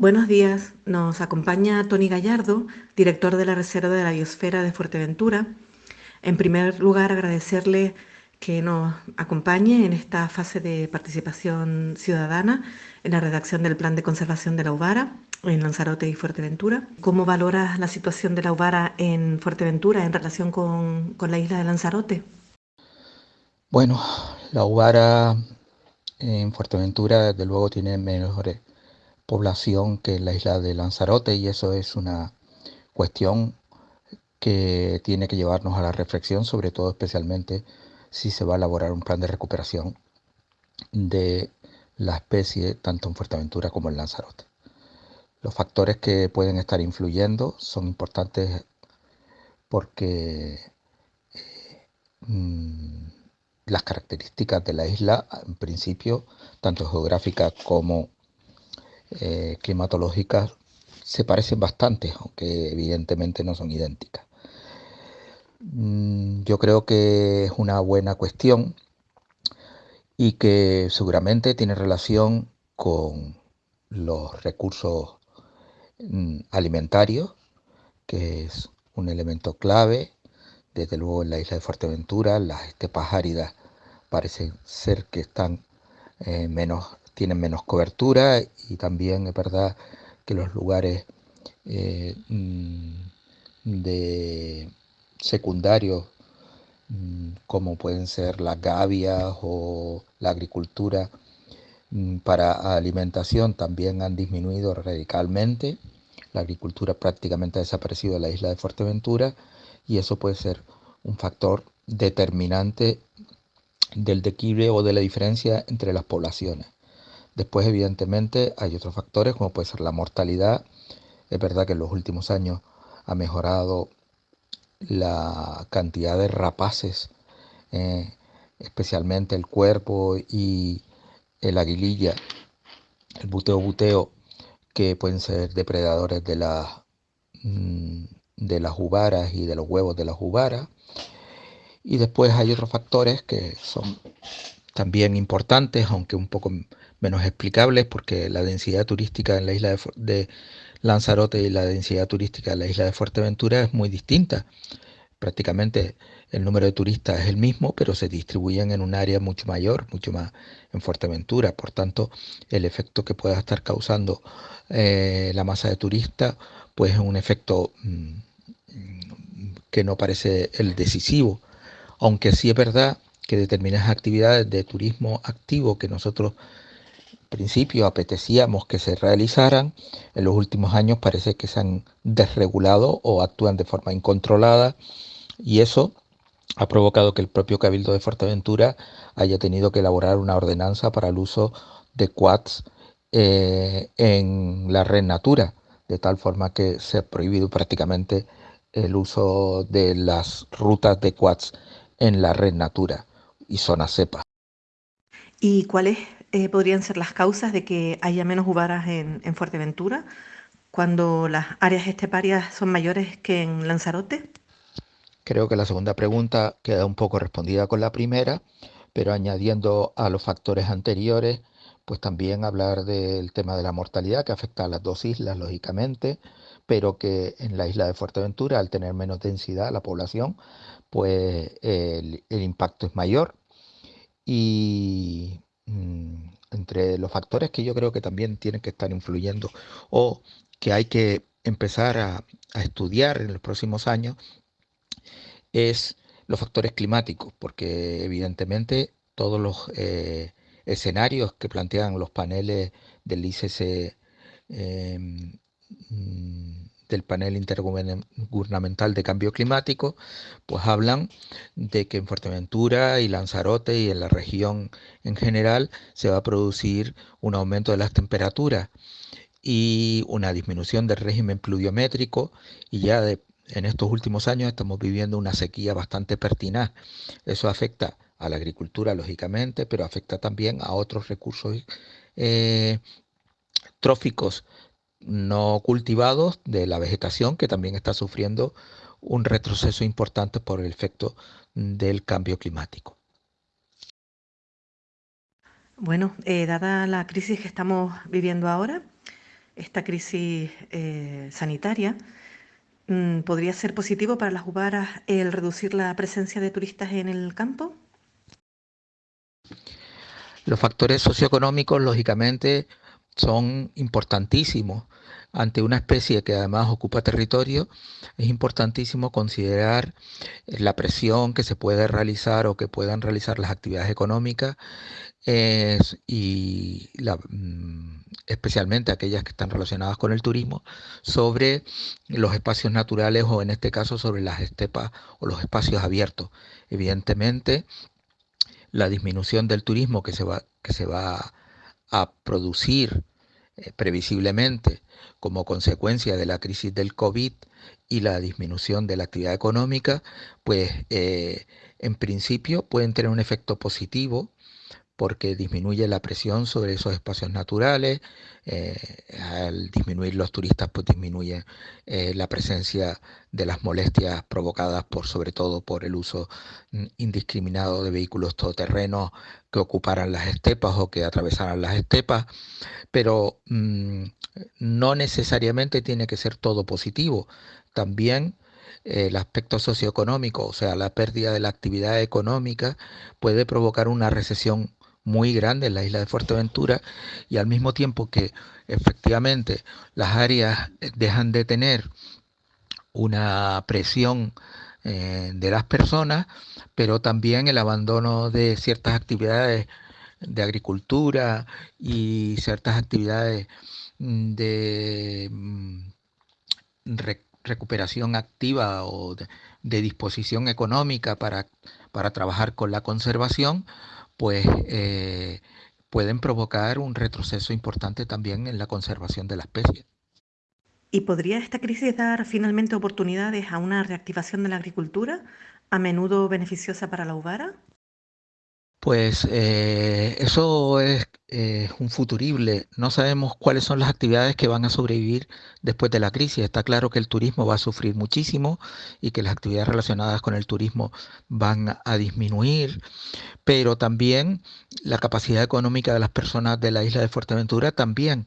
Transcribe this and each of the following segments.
Buenos días, nos acompaña Tony Gallardo, director de la Reserva de la Biosfera de Fuerteventura. En primer lugar, agradecerle que nos acompañe en esta fase de participación ciudadana en la redacción del Plan de Conservación de la Ubara en Lanzarote y Fuerteventura. ¿Cómo valora la situación de la Ubara en Fuerteventura en relación con, con la isla de Lanzarote? Bueno, la Ubara en Fuerteventura desde luego tiene mejores población que la isla de Lanzarote y eso es una cuestión que tiene que llevarnos a la reflexión, sobre todo especialmente si se va a elaborar un plan de recuperación de la especie tanto en Fuerteventura como en Lanzarote. Los factores que pueden estar influyendo son importantes porque eh, mm, las características de la isla, en principio, tanto geográficas como eh, climatológicas se parecen bastante, aunque evidentemente no son idénticas. Mm, yo creo que es una buena cuestión y que seguramente tiene relación con los recursos mm, alimentarios, que es un elemento clave. Desde luego en la isla de Fuerteventura las estepas áridas parecen ser que están eh, menos tienen menos cobertura y también es verdad que los lugares eh, mm, de secundarios mm, como pueden ser las gavias o la agricultura mm, para alimentación también han disminuido radicalmente. La agricultura prácticamente ha desaparecido de la isla de Fuerteventura y eso puede ser un factor determinante del declive o de la diferencia entre las poblaciones. Después, evidentemente, hay otros factores como puede ser la mortalidad. Es verdad que en los últimos años ha mejorado la cantidad de rapaces, eh, especialmente el cuerpo y el aguililla, el buteo buteo, que pueden ser depredadores de, mm, de las uvaras y de los huevos de las uvaras. Y después hay otros factores que son también importantes, aunque un poco menos explicables porque la densidad turística en la isla de, Lanzarote y la densidad turística en la isla de Fuerteventura es muy distinta. Prácticamente el número de turistas es el mismo, pero se distribuyen en un área mucho mayor, mucho más en Fuerteventura. Por tanto, el efecto que pueda estar causando eh, la masa de turistas, pues es un efecto mm, que no parece el decisivo. Aunque sí es verdad que determinadas actividades de turismo activo que nosotros principio apetecíamos que se realizaran, en los últimos años parece que se han desregulado o actúan de forma incontrolada y eso ha provocado que el propio Cabildo de Fuerteventura haya tenido que elaborar una ordenanza para el uso de quads eh, en la red Natura, de tal forma que se ha prohibido prácticamente el uso de las rutas de quads en la red Natura y zona cepa. ¿Y cuál es eh, podrían ser las causas de que haya menos uvaras en, Fuerteventura cuando las áreas esteparias son mayores que en Lanzarote? Creo que la segunda pregunta queda un poco respondida con la primera, pero añadiendo a los factores anteriores, pues también hablar del tema de la mortalidad que afecta a las dos islas, lógicamente, pero que en la isla de Fuerteventura, al tener menos densidad la población, pues el, el impacto es mayor. Y entre los factores que yo creo que también tienen que estar influyendo o que hay que empezar a, estudiar en los próximos años es los factores climáticos, porque evidentemente todos los eh, escenarios que plantean los paneles del ICC mm, del panel intergubernamental de cambio climático, pues hablan de que en Fuerteventura y Lanzarote y en la región en general se va a producir un aumento de las temperaturas y una disminución del régimen pluviométrico y ya en estos últimos años estamos viviendo una sequía bastante pertinaz. Eso afecta a la agricultura, lógicamente, pero afecta también a otros recursos eh, tróficos no cultivados de la vegetación que también está sufriendo un retroceso importante por el efecto del cambio climático. Bueno, eh, dada la crisis que estamos viviendo ahora, esta crisis eh, sanitaria, mm, ¿podría ser positivo para las uvaras el reducir la presencia de turistas en el campo? Los factores socioeconómicos, lógicamente, son importantísimos. Ante una especie que además ocupa territorio, es importantísimo considerar la presión que se puede realizar o que puedan realizar las actividades económicas y mm, especialmente aquellas que están relacionadas con el turismo sobre los espacios naturales o en este caso sobre las estepas o los espacios abiertos. Evidentemente, la disminución del turismo que se va, que se va a producir eh, previsiblemente como consecuencia de la crisis del COVID y la disminución de la actividad económica, pues eh, en principio pueden tener un efecto positivo porque disminuye la presión sobre esos espacios naturales, eh, al disminuir los turistas pues disminuye eh, la presencia de las molestias provocadas por sobre todo por el uso mm, indiscriminado de vehículos todoterrenos que ocuparan las estepas o que atravesaran las estepas, pero mm, no necesariamente tiene que ser todo positivo, también eh, el aspecto socioeconómico, o sea, la pérdida de la actividad económica, puede provocar una recesión muy grande en la isla de Fuerteventura y al mismo tiempo que efectivamente las áreas eh, dejan de tener una presión eh, de las personas, pero también el abandono de ciertas actividades de agricultura y ciertas actividades mm, de mm, recuperación activa o de, disposición económica para, para trabajar con la conservación, pues eh, pueden provocar un retroceso importante también en la conservación de la especie. ¿Y podría esta crisis dar finalmente oportunidades a una reactivación de la agricultura, a menudo beneficiosa para la uvara? Pues eh, eso es un futurible. No sabemos cuáles son las actividades que van a sobrevivir después de la crisis. Está claro que el turismo va a sufrir muchísimo y que las actividades relacionadas con el turismo van a disminuir, pero también la capacidad económica de las personas de la isla de Fuerteventura también.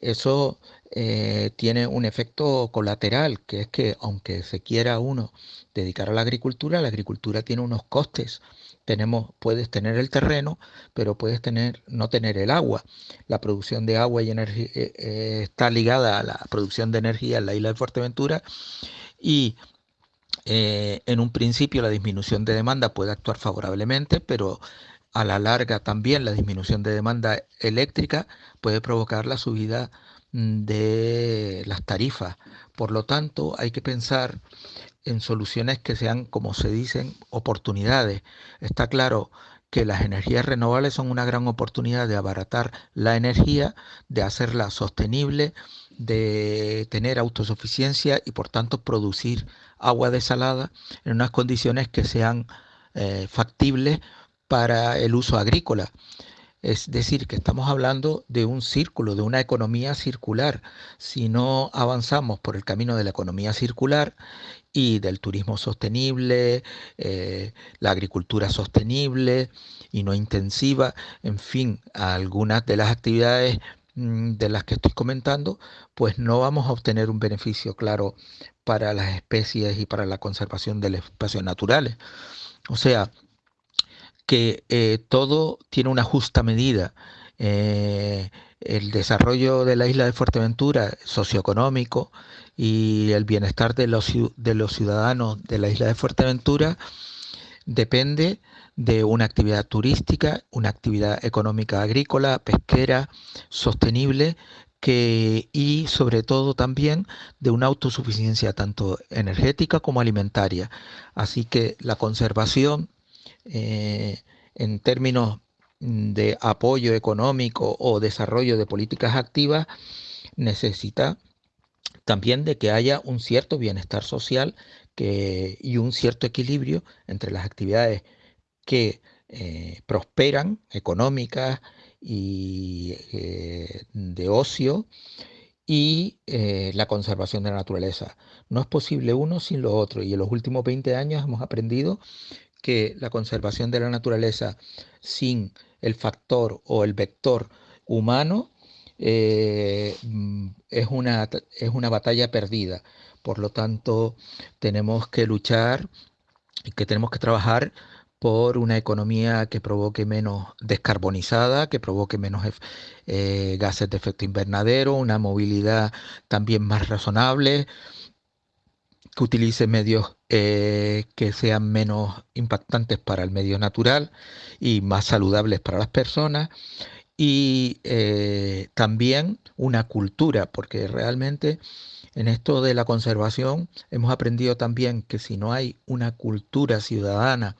Eso eh, tiene un efecto colateral, que es que aunque se quiera uno dedicar a la agricultura, la agricultura tiene unos costes tenemos, puedes tener el terreno, pero puedes tener, no tener el agua. La producción de agua y energía eh, eh, está ligada a la producción de energía en la isla de Fuerteventura y eh, en un principio la disminución de demanda puede actuar favorablemente, pero a la larga también la disminución de demanda eléctrica puede provocar la subida mm, de las tarifas. Por lo tanto, hay que pensar en soluciones que sean, como se dicen, oportunidades. Está claro que las energías renovables son una gran oportunidad de abaratar la energía, de hacerla sostenible, de tener autosuficiencia y por tanto producir agua desalada en unas condiciones que sean eh, factibles para el uso agrícola. Es decir, que estamos hablando de un círculo, de una economía circular. Si no avanzamos por el camino de la economía circular y del turismo sostenible, eh, la agricultura sostenible y no intensiva, en fin, algunas de las actividades mm, de las que estoy comentando, pues no vamos a obtener un beneficio claro para las especies y para la conservación de los espacios naturales. O sea, que eh, todo tiene una justa medida. Eh, el desarrollo de la isla de Fuerteventura socioeconómico y el bienestar de los, de los ciudadanos de la isla de Fuerteventura depende de una actividad turística, una actividad económica agrícola, pesquera, sostenible que, y sobre todo también de una autosuficiencia tanto energética como alimentaria. Así que la conservación eh, en términos de apoyo económico o desarrollo de políticas activas necesita también de que haya un cierto bienestar social y un cierto equilibrio entre las actividades que eh, prosperan, económicas y eh, de ocio, y la conservación de la naturaleza. No es posible uno sin lo otro, y en los últimos 20 años hemos aprendido que la conservación de la naturaleza sin el factor o el vector humano eh, mm, es, una, es una batalla perdida. Por lo tanto, tenemos que luchar y que tenemos que trabajar por una economía que provoque menos descarbonizada, que provoque menos eh, gases de efecto invernadero, una movilidad también más razonable, que utilice medios eh, que sean menos impactantes para el medio natural y más saludables para las personas y eh, también una cultura, porque realmente en esto de la conservación hemos aprendido también que si no hay una cultura ciudadana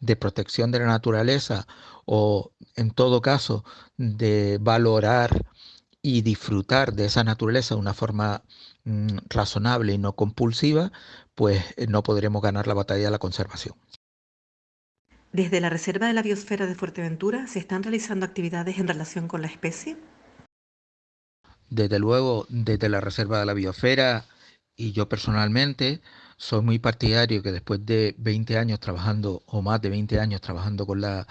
de protección de la naturaleza o en todo caso de valorar y disfrutar de esa naturaleza de una forma mm, razonable y no compulsiva, pues eh, no podremos ganar la batalla de la conservación. Desde la Reserva de la Biosfera de Fuerteventura, ¿se están realizando actividades en relación con la especie? Desde luego, desde la Reserva de la Biosfera y yo personalmente soy muy partidario que después de 20 años trabajando o más de 20 años trabajando con la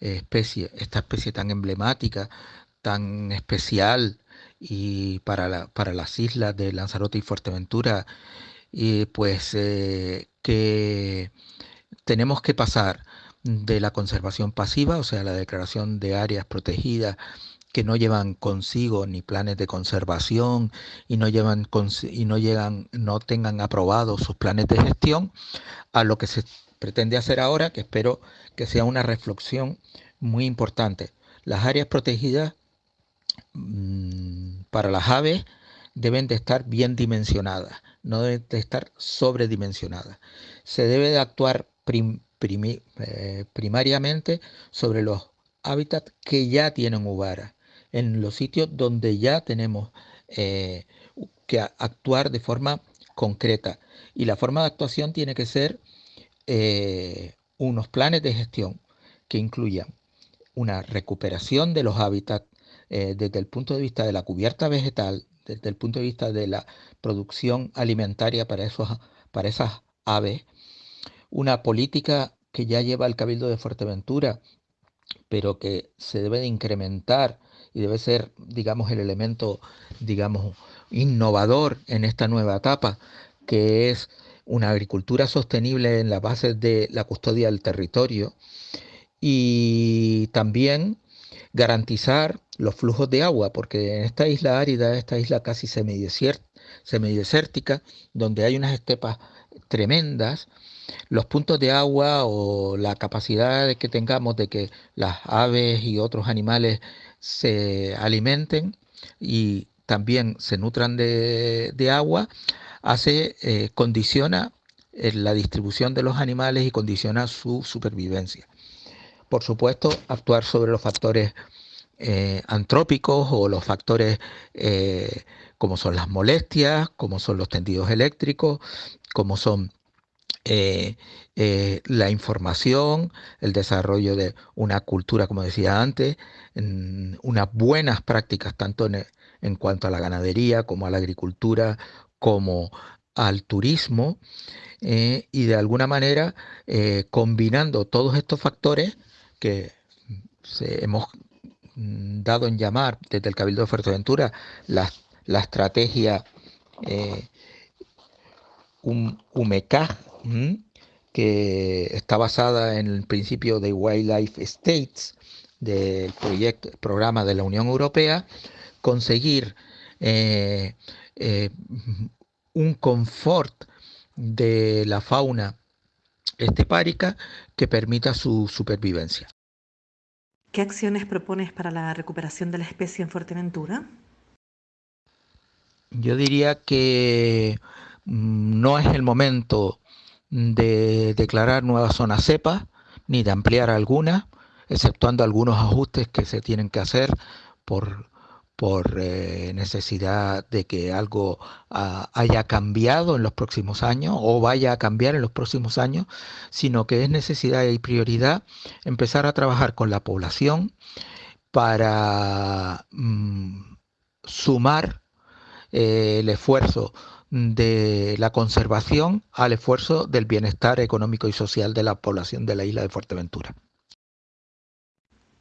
eh, especie, esta especie tan emblemática, tan especial y para, para las islas de Lanzarote y Fuerteventura, y pues eh, que tenemos que pasar de la conservación pasiva, o sea, la declaración de áreas protegidas que no llevan consigo ni planes de conservación y no llevan y no llegan no tengan aprobados sus planes de gestión a lo que se pretende hacer ahora, que espero que sea una reflexión muy importante. Las áreas protegidas para las aves deben de estar bien dimensionadas, no deben de estar sobredimensionadas. Se debe de actuar eh, primariamente sobre los hábitats que ya tienen uvara, en los sitios donde ya tenemos eh, que actuar de forma concreta. Y la forma de actuación tiene que ser eh, unos planes de gestión que incluyan una recuperación de los hábitats desde el punto de vista de la cubierta vegetal, desde el punto de vista de la producción alimentaria para, esas aves, una política que ya lleva el Cabildo de Fuerteventura, pero que se debe de incrementar y debe ser, digamos, el elemento, digamos, innovador en esta nueva etapa, que es una agricultura sostenible en la base de la custodia del territorio y también garantizar los flujos de agua, porque en esta isla árida, esta isla casi semidesértica, donde hay unas estepas tremendas, los puntos de agua o la capacidad que tengamos de que las aves y otros animales se alimenten y también se nutran de, agua, hace, eh, condiciona eh, la distribución de los animales y condiciona su supervivencia. Por supuesto, actuar sobre los factores eh, antrópicos o los factores como son las molestias, como son los tendidos eléctricos, como son eh, eh, la información, el desarrollo de una cultura, como decía antes, unas buenas prácticas tanto en, cuanto a la ganadería como a la agricultura, como al turismo, eh, y de alguna manera combinando todos estos factores que hemos dado en llamar desde el Cabildo de Fuerteventura la, la estrategia un UMECA, que está basada en el principio de Wildlife States del proyecto, programa de la Unión Europea, conseguir eh, eh, un confort de la fauna estepárica que permita su supervivencia. ¿Qué acciones propones para la recuperación de la especie en Fuerteventura? Yo diría que Mm, no es el momento de declarar nuevas zonas cepa ni de ampliar algunas, exceptuando algunos ajustes que se tienen que hacer por, por eh, necesidad de que algo ah, haya cambiado en los próximos años o vaya a cambiar en los próximos años, sino que es necesidad y prioridad empezar a trabajar con la población para mm, sumar eh, el esfuerzo de la conservación al esfuerzo del bienestar económico y social de la población de la isla de Fuerteventura.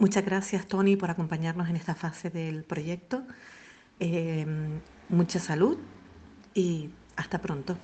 Muchas gracias, Tony, por acompañarnos en esta fase del proyecto. Eh, mucha salud y hasta pronto.